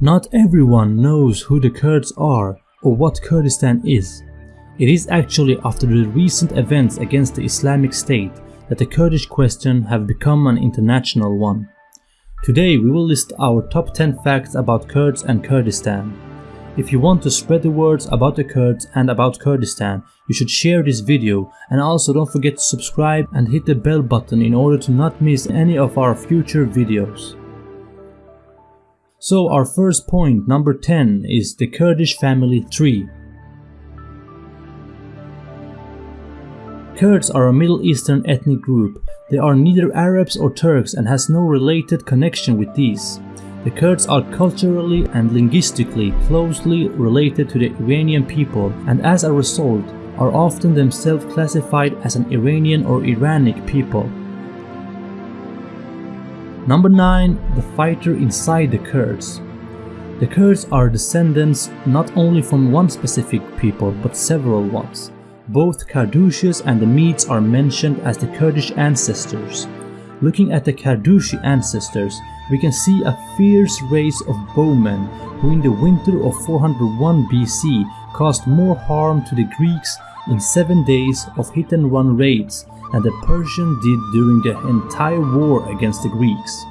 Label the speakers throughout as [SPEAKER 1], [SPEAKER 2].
[SPEAKER 1] Not everyone knows who the Kurds are or what Kurdistan is. It is actually after the recent events against the Islamic State that the Kurdish question have become an international one. Today we will list our top 10 facts about Kurds and Kurdistan. If you want to spread the words about the Kurds and about Kurdistan, you should share this video and also don't forget to subscribe and hit the bell button in order to not miss any of our future videos. So our first point, number 10, is the Kurdish family tree. Kurds are a Middle Eastern ethnic group. They are neither Arabs or Turks and has no related connection with these. The Kurds are culturally and linguistically closely related to the Iranian people and as a result are often themselves classified as an Iranian or Iranic people. Number 9. The fighter inside the Kurds. The Kurds are descendants not only from one specific people but several ones. Both Kardushis and the Medes are mentioned as the Kurdish ancestors. Looking at the Kardushi ancestors, we can see a fierce race of bowmen who in the winter of 401 BC caused more harm to the Greeks in 7 days of hit and run raids than the Persian did during the entire war against the Greeks.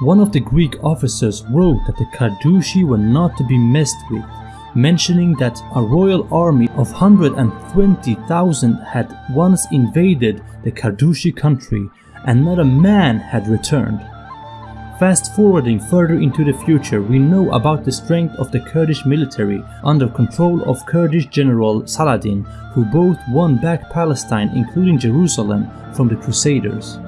[SPEAKER 1] One of the Greek officers wrote that the Kardushi were not to be messed with, mentioning that a royal army of 120,000 had once invaded the Kardushi country and not a man had returned. Fast forwarding further into the future, we know about the strength of the Kurdish military under control of Kurdish general Saladin, who both won back Palestine including Jerusalem from the Crusaders.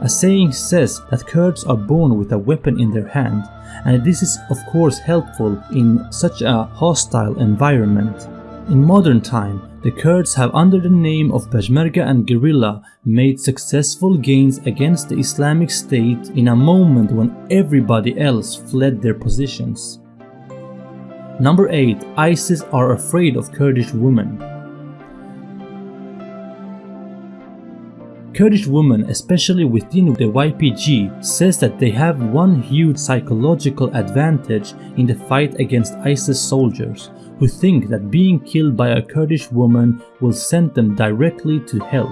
[SPEAKER 1] A saying says that Kurds are born with a weapon in their hand, and this is of course helpful in such a hostile environment. In modern time, the Kurds have under the name of Peshmerga and guerrilla made successful gains against the Islamic State in a moment when everybody else fled their positions. Number 8. ISIS are afraid of Kurdish women. Kurdish women, especially within the YPG, says that they have one huge psychological advantage in the fight against ISIS soldiers, who think that being killed by a Kurdish woman will send them directly to hell.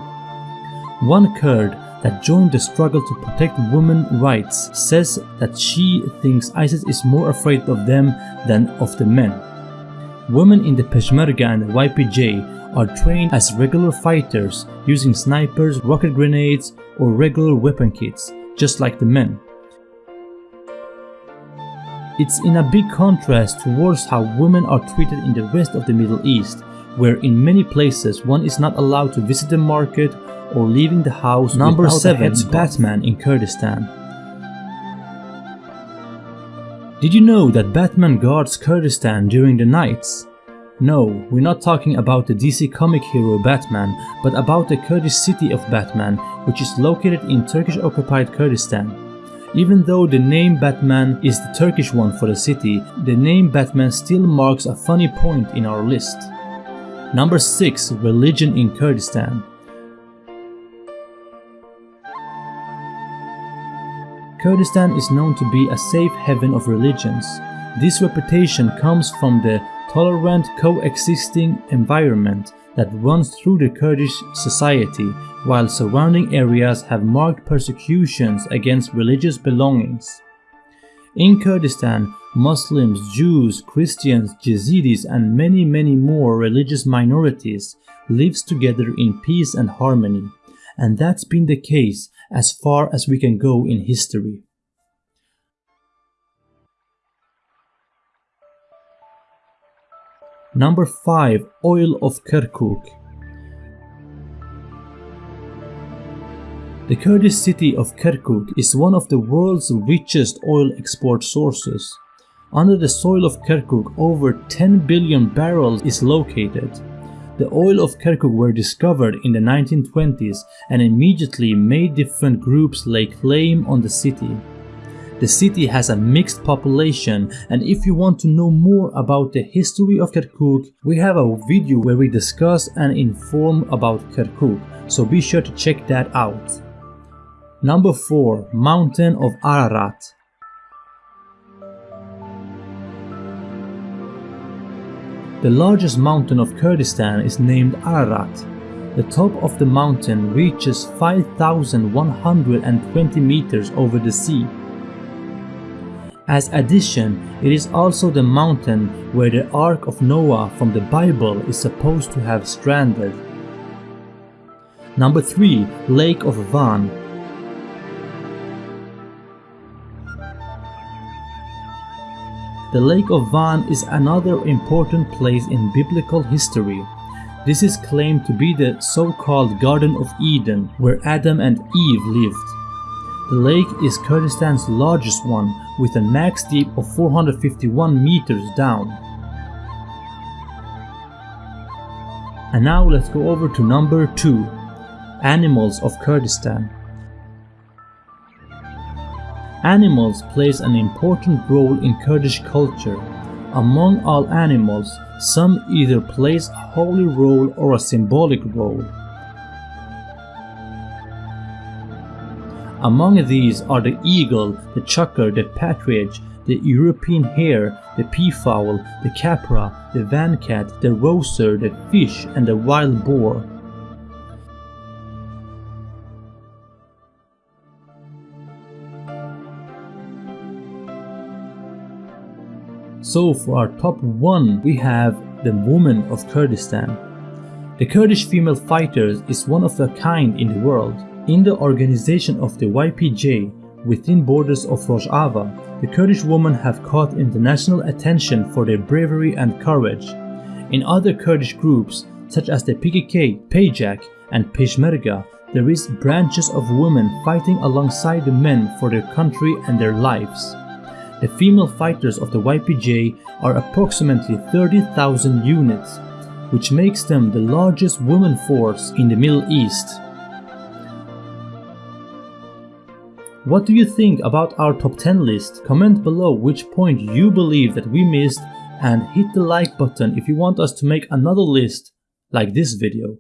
[SPEAKER 1] One Kurd that joined the struggle to protect women's rights says that she thinks ISIS is more afraid of them than of the men. Women in the Peshmerga and the YPJ are trained as regular fighters using snipers, rocket grenades or regular weapon kits, just like the men. It's in a big contrast towards how women are treated in the rest of the Middle East, where in many places one is not allowed to visit the market or leaving the house Number 7 Batman in Kurdistan Did you know that Batman guards Kurdistan during the nights? No, we're not talking about the DC comic hero Batman, but about the Kurdish city of Batman, which is located in Turkish-occupied Kurdistan. Even though the name Batman is the Turkish one for the city, the name Batman still marks a funny point in our list. Number 6. Religion in Kurdistan Kurdistan is known to be a safe haven of religions. This reputation comes from the tolerant coexisting environment that runs through the Kurdish society, while surrounding areas have marked persecutions against religious belongings. In Kurdistan, Muslims, Jews, Christians, Yazidis and many many more religious minorities lives together in peace and harmony, and that's been the case as far as we can go in history. Number 5. Oil of Kirkuk The Kurdish city of Kirkuk is one of the world's richest oil export sources. Under the soil of Kirkuk, over 10 billion barrels is located. The oil of Kirkuk were discovered in the 1920s and immediately made different groups lay claim on the city. The city has a mixed population and if you want to know more about the history of Kirkuk, we have a video where we discuss and inform about Kirkuk, so be sure to check that out. Number 4. Mountain of Ararat The largest mountain of Kurdistan is named Ararat. The top of the mountain reaches 5,120 meters over the sea. As addition, it is also the mountain where the Ark of Noah from the Bible is supposed to have stranded. Number 3. Lake of Van The Lake of Van is another important place in biblical history. This is claimed to be the so-called Garden of Eden, where Adam and Eve lived. The lake is Kurdistan's largest one, with a max deep of 451 meters down. And now let's go over to number 2, Animals of Kurdistan. Animals plays an important role in Kurdish culture. Among all animals, some either plays a holy role or a symbolic role. Among these are the eagle, the chukar, the partridge, the European hare, the peafowl, the capra, the vancat, the roseau, the fish and the wild boar. So for our top 1 we have the woman of Kurdistan. The Kurdish female fighters is one of a kind in the world. In the organization of the YPJ within borders of Rojava, the Kurdish women have caught international attention for their bravery and courage. In other Kurdish groups such as the PKK, PJAK and Peshmerga, there is branches of women fighting alongside the men for their country and their lives. The female fighters of the YPJ are approximately 30,000 units, which makes them the largest women force in the Middle East. What do you think about our top 10 list? Comment below which point you believe that we missed and hit the like button if you want us to make another list like this video.